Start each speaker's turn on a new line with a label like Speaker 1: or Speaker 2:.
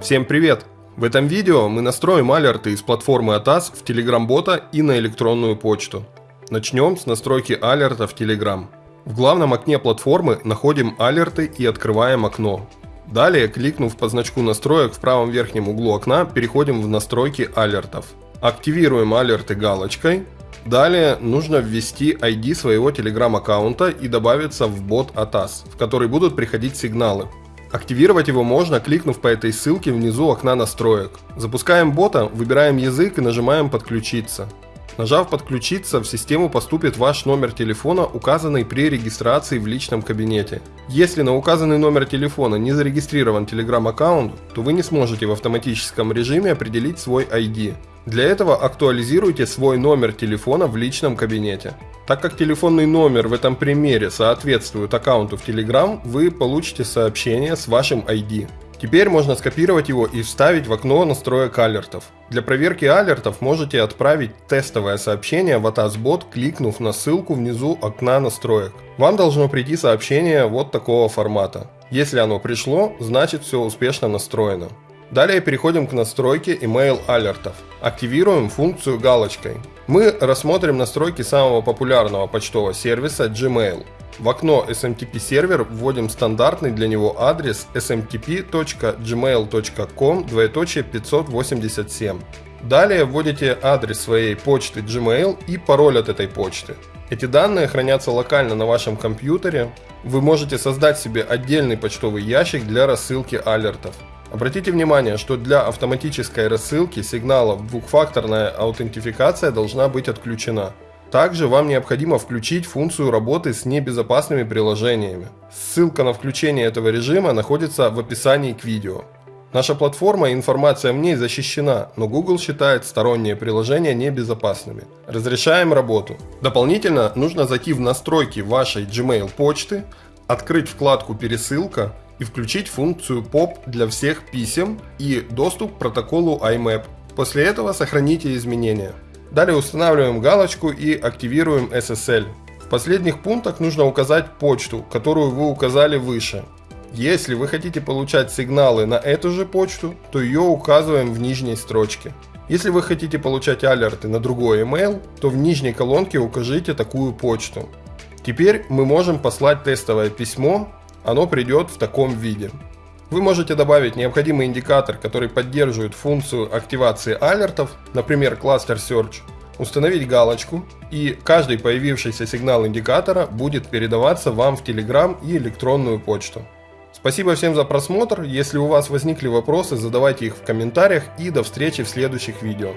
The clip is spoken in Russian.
Speaker 1: Всем привет! В этом видео мы настроим алерты из платформы ATAS в Telegram-бота и на электронную почту. Начнем с настройки алерта в Telegram. В главном окне платформы находим алерты и открываем окно. Далее, кликнув по значку настроек в правом верхнем углу окна, переходим в настройки алертов. Активируем алерты галочкой. Далее нужно ввести ID своего Telegram аккаунта и добавиться в бот ATAS, в который будут приходить сигналы. Активировать его можно, кликнув по этой ссылке внизу окна настроек. Запускаем бота, выбираем язык и нажимаем «Подключиться». Нажав «Подключиться», в систему поступит ваш номер телефона, указанный при регистрации в личном кабинете. Если на указанный номер телефона не зарегистрирован Telegram аккаунт, то вы не сможете в автоматическом режиме определить свой ID. Для этого актуализируйте свой номер телефона в личном кабинете. Так как телефонный номер в этом примере соответствует аккаунту в Telegram, вы получите сообщение с вашим ID. Теперь можно скопировать его и вставить в окно настроек алертов. Для проверки алертов можете отправить тестовое сообщение в ATAS-бот, кликнув на ссылку внизу окна настроек. Вам должно прийти сообщение вот такого формата. Если оно пришло, значит все успешно настроено. Далее переходим к настройке email алертов. Активируем функцию галочкой. Мы рассмотрим настройки самого популярного почтового сервиса Gmail. В окно SMTP сервер вводим стандартный для него адрес smtp.gmail.com 587. Далее вводите адрес своей почты Gmail и пароль от этой почты. Эти данные хранятся локально на вашем компьютере. Вы можете создать себе отдельный почтовый ящик для рассылки алертов. Обратите внимание, что для автоматической рассылки сигналов двухфакторная аутентификация должна быть отключена. Также вам необходимо включить функцию работы с небезопасными приложениями. Ссылка на включение этого режима находится в описании к видео. Наша платформа и информация в ней защищена, но Google считает сторонние приложения небезопасными. Разрешаем работу. Дополнительно нужно зайти в настройки вашей Gmail почты, открыть вкладку «Пересылка» и включить функцию POP для всех писем и доступ к протоколу IMAP. После этого сохраните изменения. Далее устанавливаем галочку и активируем SSL. В последних пунктах нужно указать почту, которую вы указали выше. Если вы хотите получать сигналы на эту же почту, то ее указываем в нижней строчке. Если вы хотите получать алерты на другой email, то в нижней колонке укажите такую почту. Теперь мы можем послать тестовое письмо оно придет в таком виде. Вы можете добавить необходимый индикатор, который поддерживает функцию активации алертов, например, Cluster Search, установить галочку, и каждый появившийся сигнал индикатора будет передаваться вам в Telegram и электронную почту. Спасибо всем за просмотр, если у вас возникли вопросы, задавайте их в комментариях и до встречи в следующих видео.